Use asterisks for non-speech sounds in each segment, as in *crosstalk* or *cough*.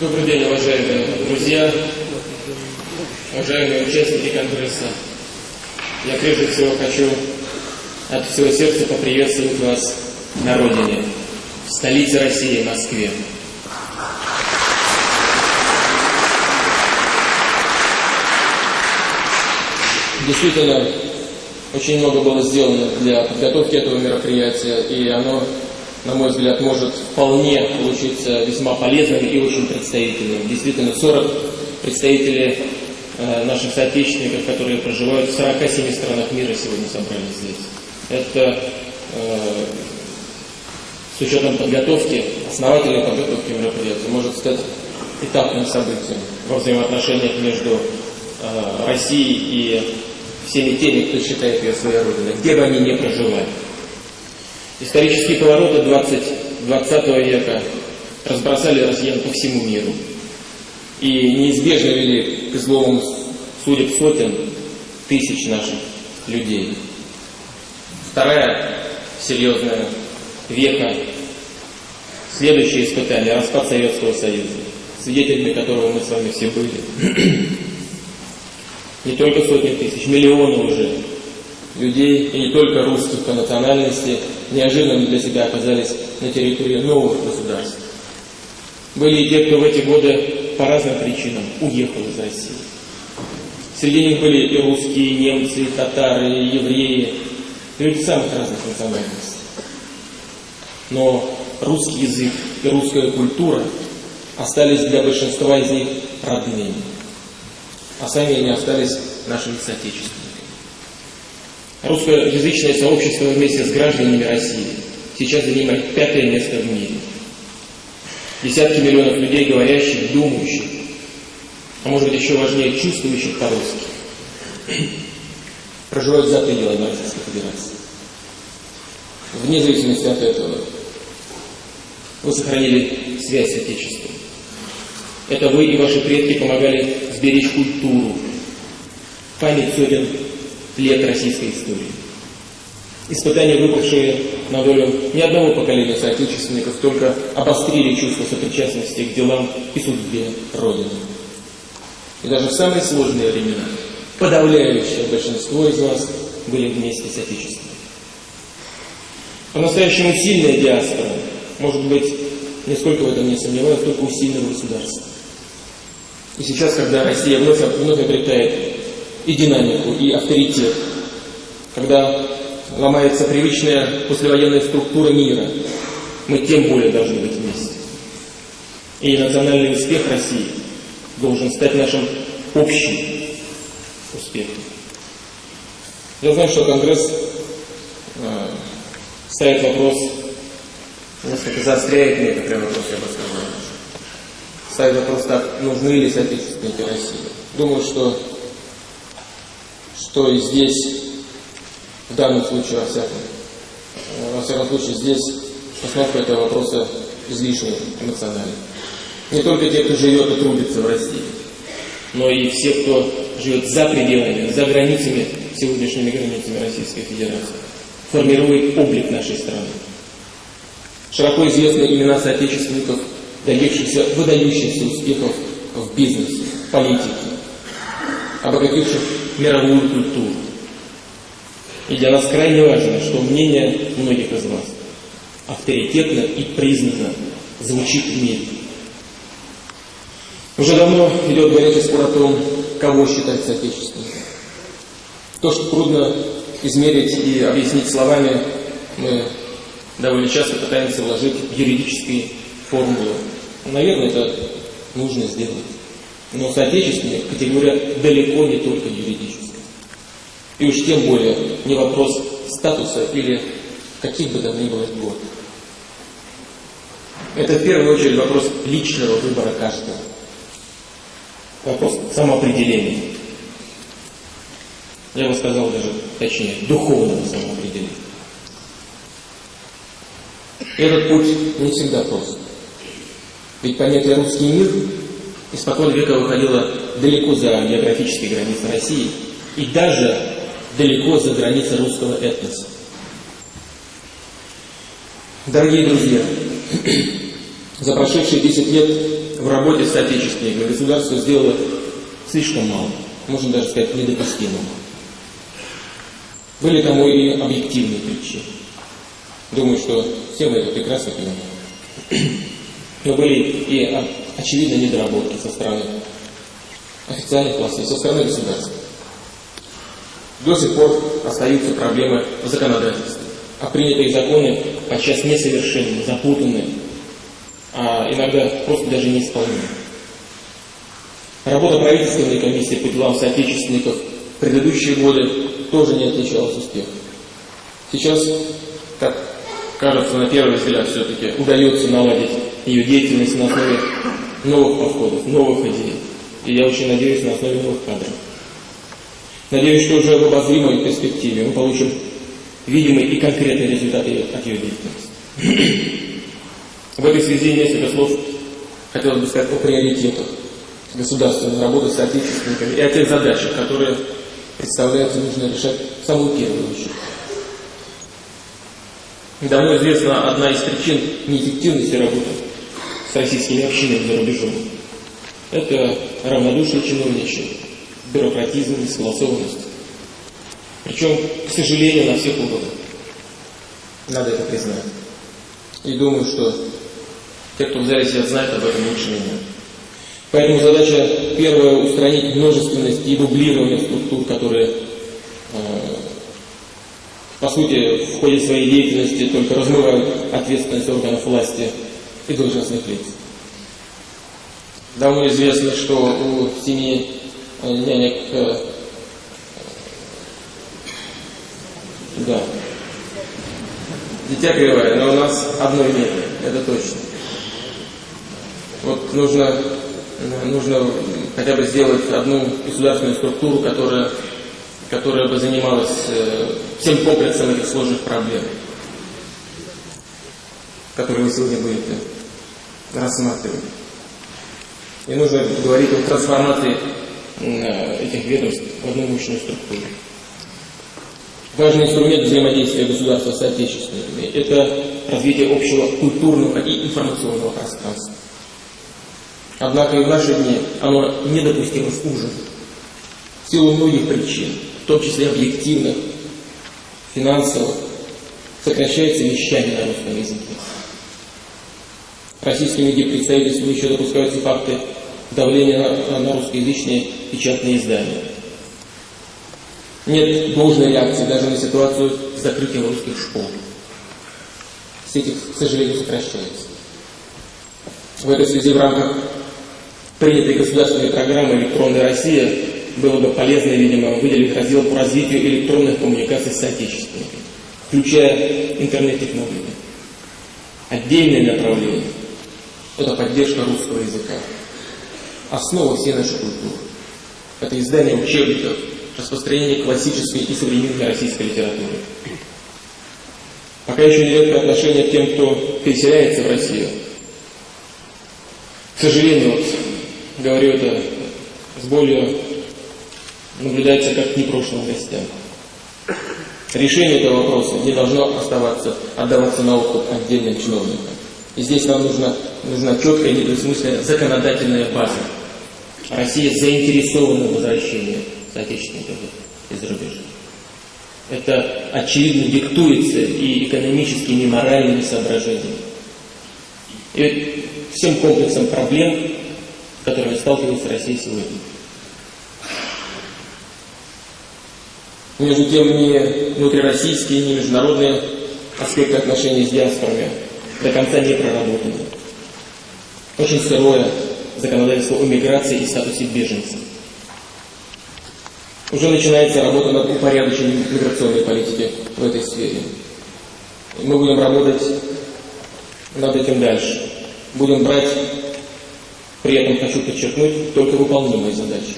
Добрый день, уважаемые друзья, уважаемые участники Конгресса. Я прежде всего хочу от всего сердца поприветствовать вас на родине, в столице России, Москве. Действительно, очень много было сделано для подготовки этого мероприятия, и оно, на мой взгляд, может вполне получиться весьма полезным и очень представительным. Действительно, 40 представителей э, наших соотечественников, которые проживают в 47 странах мира, сегодня собрались здесь. Это э, с учетом подготовки, основательной подготовки мероприятия, может стать этапным событием во взаимоотношениях между э, Россией и всеми теми, кто считает ее своей родиной, где бы они ни проживали. Исторические повороты 20, 20 века разбросали россиян по всему миру и неизбежно вели к зловым судеб сотен тысяч наших людей. Вторая серьезная века, следующее испытание, распад Советского Союза, свидетелями которого мы с вами все были *clears throat* не только сотни тысяч, миллионы уже людей, и не только русских по национальности, неожиданно для себя оказались на территории новых государств. Были и те, кто в эти годы по разным причинам уехал из России. Среди них были и русские, и немцы, и татары, и евреи, люди самых разных национальностей. Но русский язык и русская культура остались для большинства из них родными а сами они остались нашими соотечественниками. Русскоязычное сообщество вместе с гражданами России сейчас занимает пятое место в мире. Десятки миллионов людей, говорящих, думающих, а может быть еще важнее, чувствующих по-русски, проживают за пределами Российской Федерации. Вне зависимости от этого вы сохранили связь с Отечеством. Это вы и ваши предки помогали сберечь культуру, память сотен лет российской истории. Испытания, выпавшие на долю ни одного поколения соотечественников, только обострили чувство сопричастности к делам и судьбе Родины. И даже в самые сложные времена подавляющее большинство из вас были вместе с Отечеством. По-настоящему сильная диаспора, может быть, нисколько в этом не сомневаюсь, только у сильного государства. И сейчас, когда Россия вновь, вновь обретает и динамику, и авторитет, когда ломается привычная послевоенная структура мира, мы тем более должны быть вместе. И национальный успех России должен стать нашим общим успехом. Я знаю, что Конгресс э, ставит вопрос, несколько заостряет некоторые вопросы, я бы сказал ставит вопрос так, нужны ли соотечественники России. Думаю, что, что и здесь, в данном случае, во всяком, во всяком случае, здесь постановка этого вопроса излишне эмоциональна. Не только те, кто живет и трудится в России, но и все, кто живет за пределами, за границами, сегодняшними границами Российской Федерации, формирует облик нашей страны. Широко известны имена соотечественников добившихся выдающихся успехов в бизнесе, политике, обогативших мировую культуру. И для нас крайне важно, что мнение многих из вас авторитетно и признано звучит в мире. Уже давно идет горячий спор о том, кого считать соотечественником. То, что трудно измерить и объяснить словами, мы довольно часто пытаемся вложить в юридические формулы. Наверное, это нужно сделать. Но соотечественник категория далеко не только юридическая. И уж тем более не вопрос статуса или каких бы то ни было льгот. Это в первую очередь вопрос личного выбора каждого. Вопрос самоопределения. Я бы сказал даже, точнее, духовного самоопределения. Этот путь не всегда прост. Ведь понятие «русский мир» испокон века выходило далеко за географические границы России и даже далеко за границы русского этноса. Дорогие друзья, *clears throat* За прошедшие 10 лет в работе с соотечественниками государство сделало слишком мало, можно даже сказать недопустимо. Были тому и объективные причины. Думаю, что все мы это прекрасно понимаем. *clears throat* Но были и очевидно недоработки со стороны официальных властей, со стороны государства. До сих пор остаются проблемы в законодательстве. А принятые законы подчас несовершенны, запутанны, а иногда просто даже неисполнимы. Работа правительственной комиссии по делам соотечественников в предыдущие годы тоже не отличалась успехом. Сейчас, как кажется, на первый взгляд все-таки удается наладить ее деятельность на основе новых подходов, новых идей. И я очень надеюсь на основе новых кадров. Надеюсь, что уже в обозримой перспективе мы получим видимые и конкретные результаты от ее деятельности. *clears throat* В этой связи несколько слов хотелось бы сказать о приоритетах государственной работы с отечественниками и о тех задачах, которые представляется нужно решать в самую первую очередь. Давно известна одна из причин неэффективности работы с российскими общинами за рубежом. Это равнодушие чиновничье, бюрократизм, несогласованность. Причем, к сожалению, на всех уровнях. Надо это признать. И думаю, что те, кто в зале себя знает об этом лучше меня. Поэтому задача первая – устранить множественность и дублирование структур, которые, э, по сути, в ходе своей деятельности только размывают ответственность органов власти и должностных лиц. Давно известно, что у семьи э, нянек э, да, дитя кривое, но у нас одной нет, это точно. Вот нужно нужно хотя бы сделать одну государственную структуру, которая, которая бы занималась э, всем комплексом этих сложных проблем, которые вы сегодня будете рассматривать. И нужно говорить о трансформации э, этих ведомств в одну мощную структуру. Важный инструмент взаимодействия государства с отечественниками – это развитие общего культурного и информационного пространства. Однако и в наши дни оно недопустимо ужин. В силу многих причин, в том числе объективных, финансовых, сокращается вещание на русском языке. Российскими медиапредставительствами еще допускаются факты давления на, на русскоязычные печатные издания. Нет должной реакции даже на ситуацию с закрытием русских школ. Сеть, к сожалению, сокращается. В этой связи в рамках принятой государственной программы «Электронная Россия» было бы полезно, видимо, выделить раздел по развитию электронных коммуникаций с соотечественниками, включая интернет-технологии. Отдельное направление – это поддержка русского языка. Основа всей нашей культуры. Это издание учебников, распространение классической и современной российской литературы. Пока еще нелегкое отношение к тем, кто переселяется в Россию. К сожалению, вот говорю это с болью, наблюдается как непрошенным гостям. Решение этого вопроса не должно оставаться, отдаваться на откуп отдельным чиновникам. И здесь нам нужна, нужна четкая, недвусмысленная законодательная база. Россия заинтересована в возвращении соотечественников из рубежа. Это очевидно диктуется и экономическими, и моральными соображениями. И всем комплексом проблем с которыми сталкивается Россия сегодня. Между тем, ни внутрироссийские, ни международные аспекты отношений с диаспорами до конца не проработаны. Очень сырое законодательство о миграции и статусе беженцев. Уже начинается работа над упорядочением миграционной политики в этой сфере. И мы будем работать над этим дальше. Будем брать при этом хочу подчеркнуть только выполнимые задачи.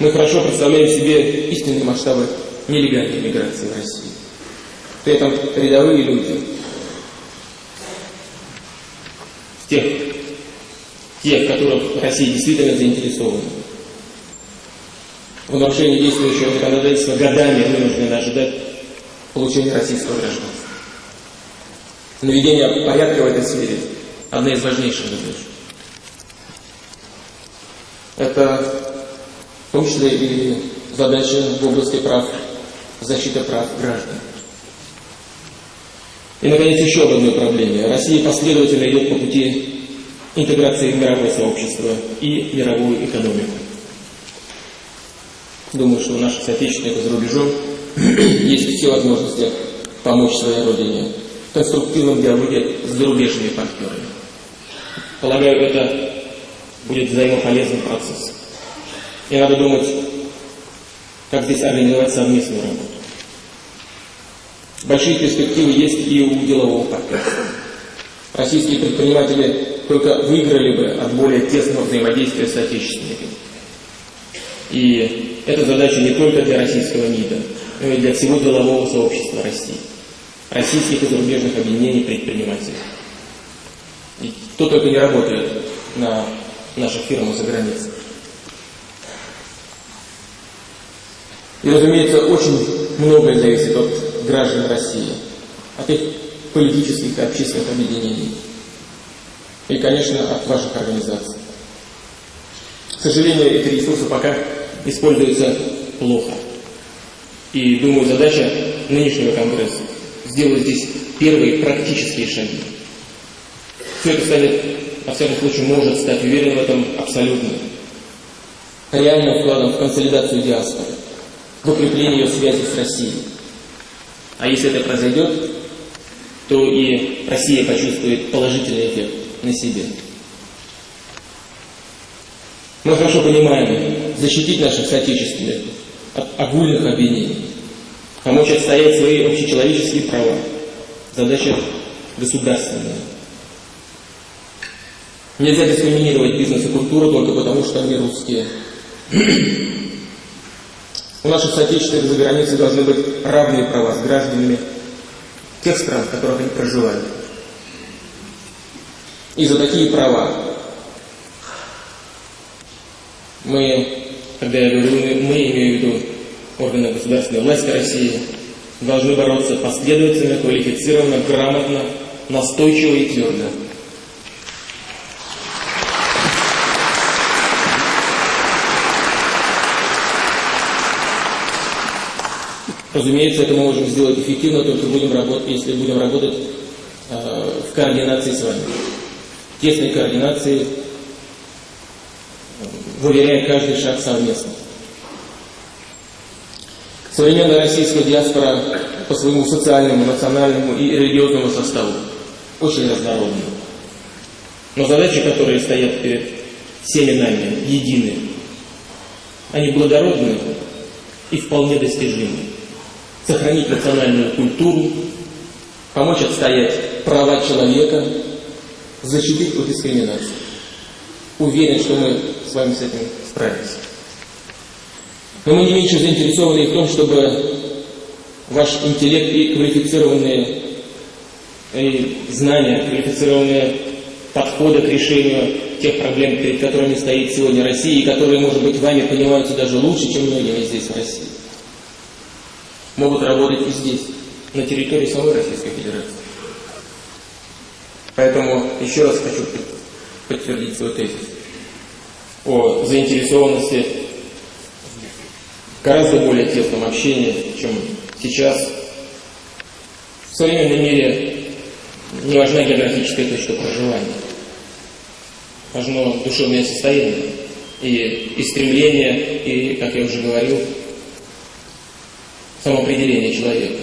Мы хорошо представляем себе истинные масштабы нелегальной миграции в России. При этом рядовые люди, тех, тех, которых Россия действительно заинтересована, в нарушении действующего законодательства годами вынуждены ожидать получения российского гражданства. Наведение порядка в этой сфере – одна из важнейших задач. Это в том числе и задача в области прав, защиты прав граждан. И, наконец, еще об одной. Россия последовательно идет по пути интеграции в мировое сообщество и мировую экономику. Думаю, что у наших соотечественников за рубежом *clears throat* есть все возможности помочь своей родине в конструктивном диалоге с зарубежными партнерами. Полагаю, это будет взаимополезный процесс. И надо думать, как здесь организовать совместную работу. Большие перспективы есть и у делового партнерства. Российские предприниматели только выиграли бы от более тесного взаимодействия с отечественниками. И эта задача не только для российского МИДа, но и для всего делового сообщества России, российских и зарубежных объединений предпринимателей. И кто только не работает на наших фирмах за границей. И, разумеется, очень многое зависит от граждан России, от их политических и общественных объединений. И, конечно, от ваших организаций. К сожалению, эти ресурсы пока используются плохо. И, думаю, задача нынешнего Конгресса сделать здесь первые практические шаги. Все это станет, во всяком случае, может стать, уверен в этом абсолютно, реальным вкладом в консолидацию диаспоры, в укрепление ее связи с Россией. А если это произойдет, то и Россия почувствует положительный эффект на себе. Мы хорошо понимаем, защитить наших соотечественников от огульных обвинений, помочь отстоять свои общечеловеческие права. Задача государственная. Нельзя дискриминировать бизнес и культуру только потому, что они русские. *clears throat* У наших соотечественников за границей должны быть равные права с гражданами тех стран, в которых они проживают. И за такие права мы, когда я говорю мы, имею в виду органы государственной власти России, должны бороться последовательно, квалифицированно, грамотно, настойчиво и твердо. Разумеется, это мы можем сделать эффективно, только будем работать, если будем работать э, в координации с вами. Тесной координации, выверяя каждый шаг совместно. Современная российская диаспора по своему социальному, национальному и религиозному составу очень разнородна. Но задачи, которые стоят перед всеми нами, едины. Они благородны и вполне достижимы сохранить национальную культуру, помочь отстоять права человека, защитить от дискриминации. Уверен, что мы с вами с этим справимся. Но мы не меньше заинтересованы в том, чтобы ваш интеллект и квалифицированные и знания, квалифицированные подходы к решению тех проблем, перед которыми стоит сегодня Россия, и которые, может быть, вами понимаются даже лучше, чем многими здесь в России могут работать и здесь, на территории самой Российской Федерации. Поэтому еще раз хочу подтвердить свой тезис о заинтересованности гораздо более тесном общении, чем сейчас. В современном мире не важна географическая точка проживания. Важно душевное состояние и, и стремление, и, как я уже говорил, самоопределения человека.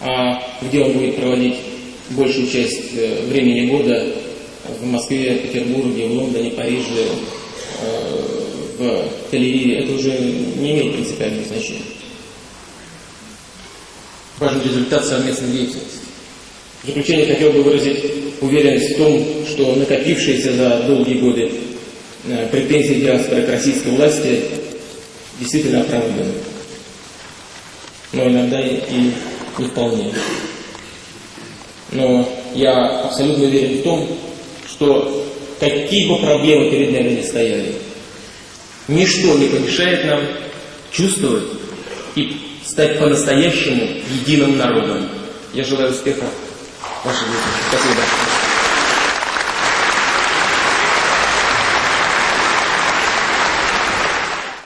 А где он будет проводить большую часть э, времени года в Москве, Петербурге, в Лондоне, Париже, э, в Тель-Авиве, это уже не имеет принципиального значения. Важен результат совместной деятельности. В заключение хотел бы выразить уверенность в том, что накопившиеся за долгие годы э, претензии диаспоры к российской власти действительно оправданы но иногда и, не вполне. Но я абсолютно уверен в том, что какие бы проблемы перед нами не стояли, ничто не помешает нам чувствовать и стать по-настоящему единым народом. Я желаю успеха Ваши дети. Спасибо.